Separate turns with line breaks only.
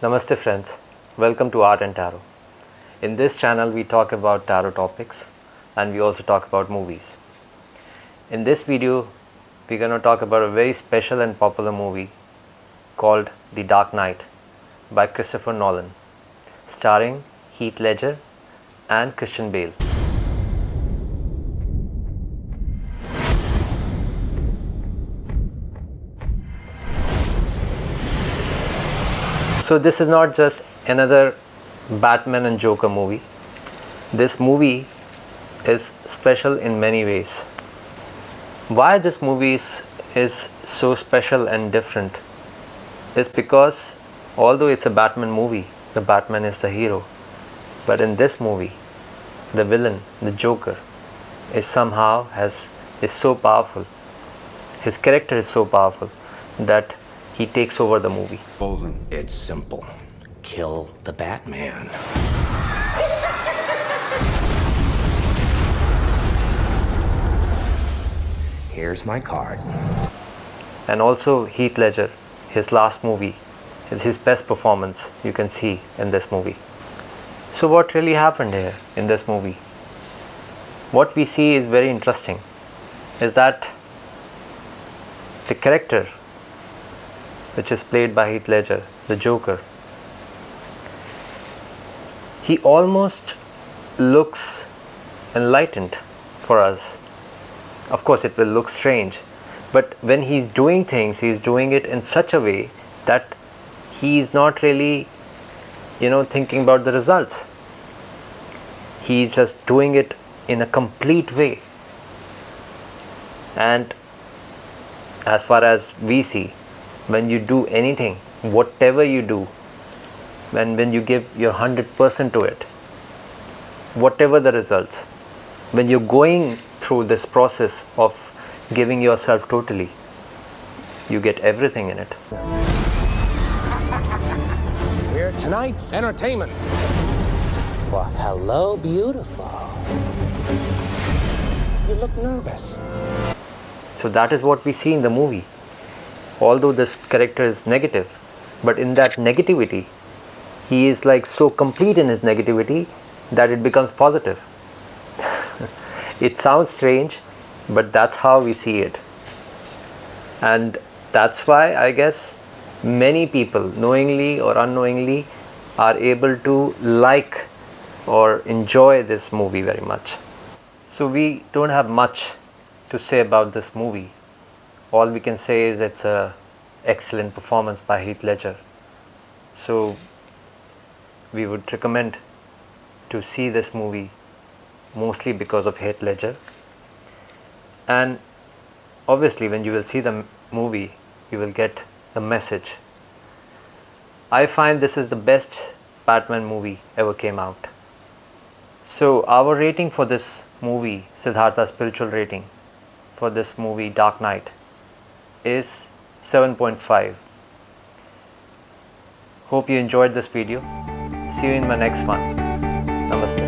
Namaste friends, welcome to Art and Tarot. In this channel we talk about tarot topics and we also talk about movies. In this video we're going to talk about a very special and popular movie called The Dark Knight by Christopher Nolan starring Heath Ledger and Christian Bale. So this is not just another Batman and Joker movie. This movie is special in many ways. Why this movie is, is so special and different is because although it's a Batman movie, the Batman is the hero. But in this movie, the villain, the Joker, is somehow has is so powerful. His character is so powerful that he takes over the movie.
It's simple. Kill the Batman. Here's my card.
And also Heath Ledger, his last movie, is his best performance you can see in this movie. So what really happened here in this movie? What we see is very interesting is that the character which is played by Heath Ledger, the Joker, he almost looks enlightened for us. Of course, it will look strange, but when he's doing things, he's doing it in such a way that he's not really, you know, thinking about the results. He's just doing it in a complete way. And as far as we see, when you do anything, whatever you do, when, when you give your 100% to it, whatever the results, when you're going through this process of giving yourself totally, you get everything in it.
Here tonight's entertainment. Well, hello, beautiful. You look nervous.
So that is what we see in the movie. Although this character is negative, but in that negativity, he is like so complete in his negativity that it becomes positive. it sounds strange, but that's how we see it. And that's why I guess many people, knowingly or unknowingly, are able to like or enjoy this movie very much. So we don't have much to say about this movie. All we can say is it's a excellent performance by Heath Ledger. So we would recommend to see this movie mostly because of Heath Ledger. And obviously when you will see the movie, you will get the message. I find this is the best Batman movie ever came out. So our rating for this movie, Siddhartha spiritual rating for this movie Dark Knight is 7.5. Hope you enjoyed this video. See you in my next one. Namaste.